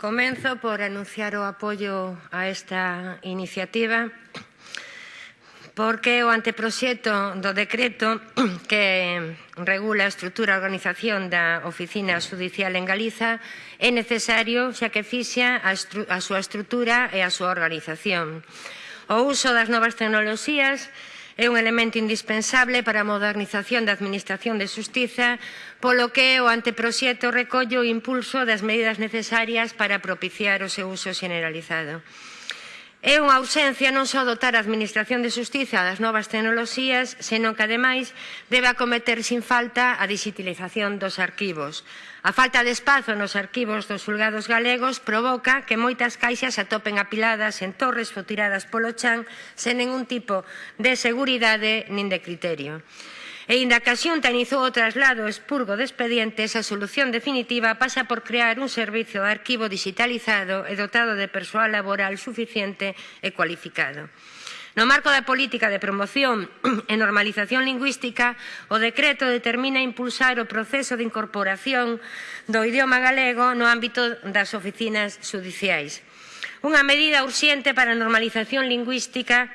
Comenzo por anunciar o apoio a esta iniciativa porque o anteproxecto do decreto que regula a estrutura e organización da Oficina Judicial en Galiza é necesario xa que fixa a, a súa estrutura e a súa organización. O uso das novas tecnoloxías é un elemento indispensable para a modernización da Administración de Xustiza, polo que o anteproxecto recolle o impulso das medidas necesarias para propiciar o seu uso generalizado. É unha ausencia non só dotar a Administración de Justiza das novas tecnoloxías, senón que, ademais, debe acometer sin falta a digitalización dos arquivos. A falta de espazo nos arquivos dos julgados galegos provoca que moitas caixas atopen apiladas en torres ou tiradas polo chan sen ningún tipo de seguridade nin de criterio. E inda que a Xunta inizou o traslado expurgo de expedientes, a solución definitiva pasa por crear un servizo de arquivo digitalizado e dotado de persoal laboral suficiente e cualificado. No marco da política de promoción e normalización lingüística, o decreto determina impulsar o proceso de incorporación do idioma galego no ámbito das oficinas judiciais. Unha medida urxente para a normalización lingüística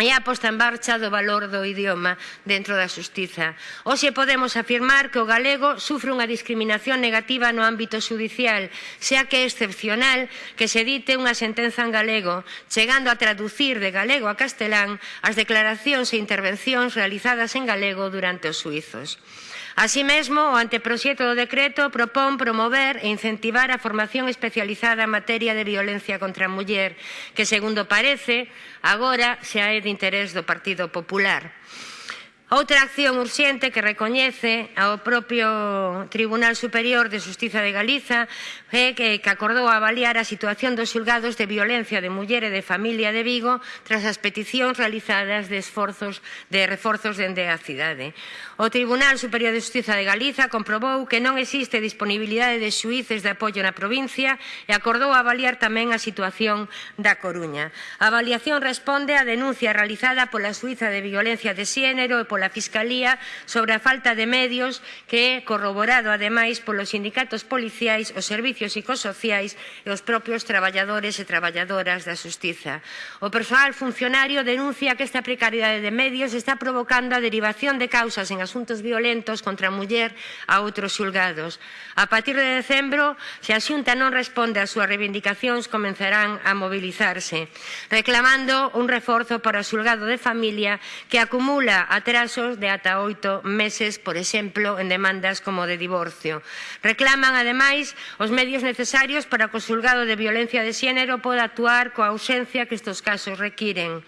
e a posta en marcha do valor do idioma dentro da xustiza. Hoxe podemos afirmar que o galego sufre unha discriminación negativa no ámbito judicial, xa que é excepcional que se dite unha sentenza en galego, chegando a traducir de galego a castelán as declaracións e intervencións realizadas en galego durante os suizos. Así mesmo, o anteproxecto do decreto propón promover e incentivar a formación especializada en materia de violencia contra a muller, que, segundo parece, agora xa é de interés do Partido Popular. Outra acción urxente que recoñece ao propio Tribunal Superior de Justiza de Galiza é que, que acordou avaliar a situación dos xulgados de violencia de muller e de familia de Vigo tras as peticións realizadas de esforzos de reforzos dende a cidade. O Tribunal Superior de Justiza de Galiza comprobou que non existe disponibilidade de xuíces de apoio na provincia e acordou avaliar tamén a situación da Coruña. A avaliación responde á denuncia realizada pola Suiza de Violencia de Xénero e pola pola Fiscalía sobre a falta de medios que é corroborado ademais polos sindicatos policiais, os servicios psicosociais e os propios traballadores e traballadoras da Xustiza. O persoal funcionario denuncia que esta precariedade de medios está provocando a derivación de causas en asuntos violentos contra a muller a outros xulgados. A partir de decembro, se a Xunta non responde ás súas reivindicacións, comenzarán a mobilizarse, reclamando un reforzo para o xulgado de familia que acumula atrás casos de ata oito meses, por exemplo, en demandas como de divorcio. Reclaman, ademais, os medios necesarios para que o xulgado de violencia de xénero poda actuar coa ausencia que estes casos requiren.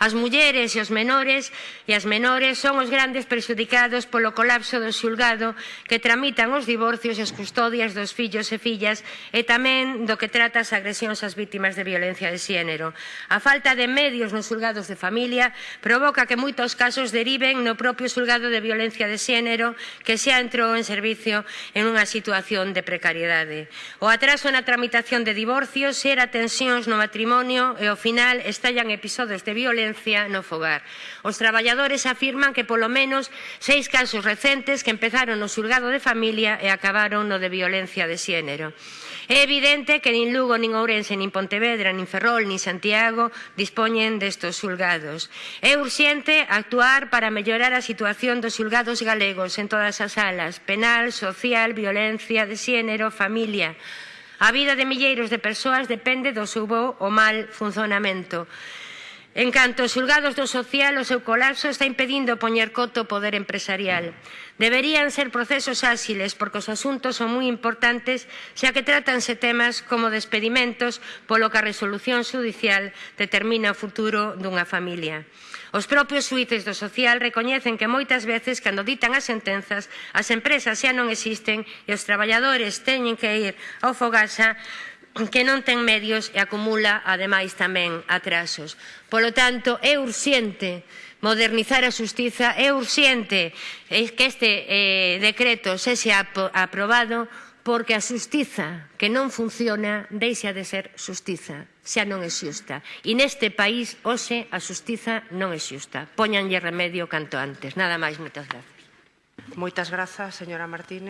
As mulleres e os menores e as menores son os grandes perxudicados polo colapso do xulgado que tramitan os divorcios e as custodias dos fillos e fillas e tamén do que trata as agresións ás vítimas de violencia de xénero. A falta de medios nos xulgados de familia provoca que moitos casos deriven no propio xulgado de violencia de xénero que xa entrou en servicio en unha situación de precariedade. O atraso na tramitación de divorcios xera tensións no matrimonio e ao final estallan episodios de violencia violencia no fogar. Os traballadores afirman que polo menos seis casos recentes que empezaron no xulgado de familia e acabaron no de violencia de xénero. É evidente que nin Lugo, nin Ourense, nin Pontevedra, nin Ferrol, nin Santiago dispoñen destos xulgados. É urxente actuar para mellorar a situación dos xulgados galegos en todas as salas, penal, social, violencia de xénero, familia. A vida de milleiros de persoas depende do seu bo ou mal funcionamento. En canto aos xulgados do social, o seu colapso está impedindo poñer coto ao poder empresarial. Deberían ser procesos áxiles, porque os asuntos son moi importantes, xa que tratanse temas como despedimentos, polo que a resolución judicial determina o futuro dunha familia. Os propios suíces do social recoñecen que moitas veces, cando ditan as sentenzas, as empresas xa non existen e os traballadores teñen que ir ao Fogasa que non ten medios e acumula, ademais, tamén atrasos. Polo tanto, é urxente modernizar a xustiza, é urxente eh, que este eh, decreto sexa aprobado porque a xustiza que non funciona deixa de ser xustiza, xa non é xusta. E neste país, hoxe, a xustiza non é xusta. Póñanlle remedio canto antes. Nada máis, moitas grazas. Moitas grazas, señora Martínez.